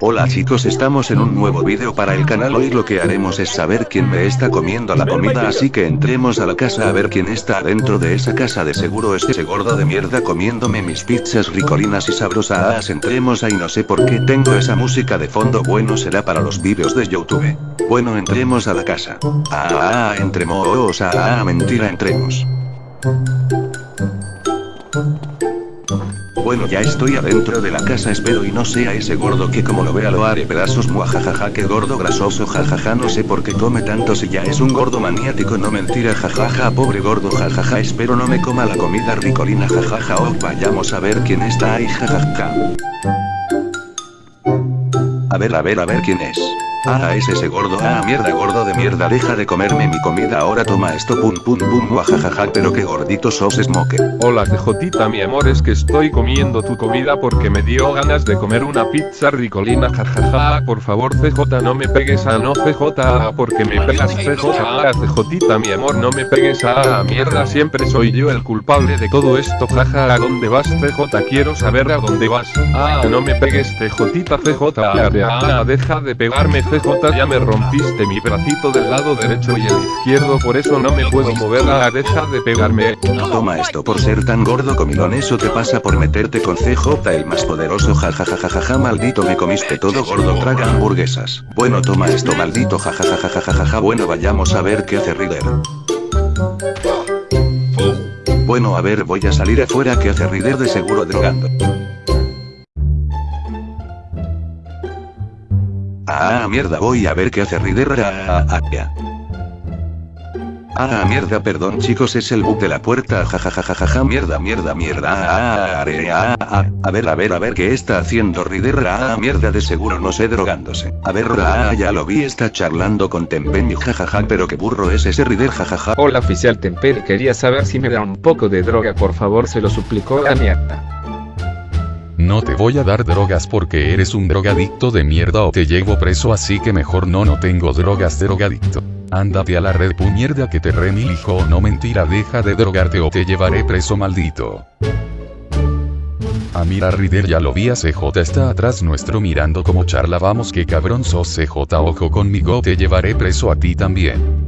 Hola chicos estamos en un nuevo vídeo para el canal. Hoy lo que haremos es saber quién me está comiendo la comida así que entremos a la casa a ver quién está dentro de esa casa. De seguro es ese gordo de mierda comiéndome mis pizzas ricolinas y sabrosas. Entremos ahí no sé por qué tengo esa música de fondo. Bueno será para los vídeos de youtube. Bueno entremos a la casa. Ah, entremos ah mentira entremos bueno ya estoy adentro de la casa espero y no sea ese gordo que como lo vea lo haré pedazos muajajaja que gordo grasoso jajaja no sé por qué come tanto si ya es un gordo maniático no mentira jajaja pobre gordo jajaja espero no me coma la comida ricolina jajaja oh vayamos a ver quién está ahí jajaja. A ver a ver a ver quién es Ah, es ese gordo. Ah, mierda, gordo de mierda. Deja de comerme mi comida. Ahora toma esto. Pum, pum, pum. Guajajaja. Pero qué gordito sos, Smoke. Hola, CJita, mi amor. Es que estoy comiendo tu comida porque me dio ganas de comer una pizza ricolina. Jajaja. Por favor, CJ, no me pegues a no CJ. Porque me pegas CJ. Ah, CJita, mi amor, no me pegues a mierda. Siempre soy yo el culpable de todo esto. Jaja. ¿A dónde vas, CJ? Quiero saber a dónde vas. Ah, no me pegues, CJita, CJ. Ah, deja de pegarme, CJ ya me rompiste mi bracito del lado derecho y el izquierdo por eso no me puedo mover. Ah deja de pegarme. Toma esto por ser tan gordo comilón. Eso te pasa por meterte con CJ el más poderoso. Jajajajaja maldito me comiste todo gordo traga hamburguesas. Bueno toma esto maldito jajajajajaja bueno vayamos a ver qué hace Rider Bueno a ver voy a salir afuera. Que hace Rider de seguro drogando Ah, mierda, voy a ver qué hace Rider. Ah, ah, ah, mierda, perdón chicos, es el bug de la puerta. Jajajajaja, mierda, mierda, mierda. Ah, ah, ah, a ver, a ver, a ver qué está haciendo Rider. Ah, mierda, de seguro no sé drogándose. A ver, ah, ya lo vi, está charlando con Tempen jajaja, pero qué burro es ese Rider, jajaja. Hola, oficial Tempen, quería saber si me da un poco de droga, por favor, se lo suplicó la mierda. No te voy a dar drogas porque eres un drogadicto de mierda o te llevo preso así que mejor no no tengo drogas de drogadicto. Ándate a la red mierda que te remil hijo no mentira deja de drogarte o te llevaré preso maldito. Ah mira Rider ya lo vi a CJ está atrás nuestro mirando como charla vamos que cabrón sos CJ ojo conmigo te llevaré preso a ti también.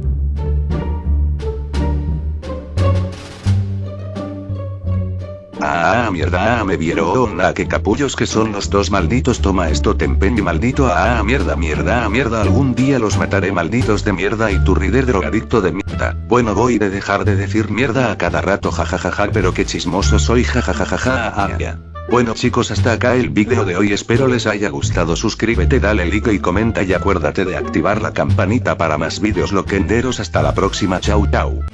Ah, mierda, ah, me vieron, ah, que capullos que son los dos malditos, toma esto tempen y maldito, ah, mierda, mierda, ah, mierda, algún día los mataré malditos de mierda. Y tu rider drogadicto de mierda. Bueno, voy a dejar de decir mierda a cada rato, jajajaja, pero qué chismoso soy, jajajaja, ah, ya. Bueno chicos hasta acá el vídeo de hoy. Espero les haya gustado. Suscríbete dale like y comenta y acuérdate de activar la campanita para más vídeos loquenderos. Hasta la próxima. Chau chau.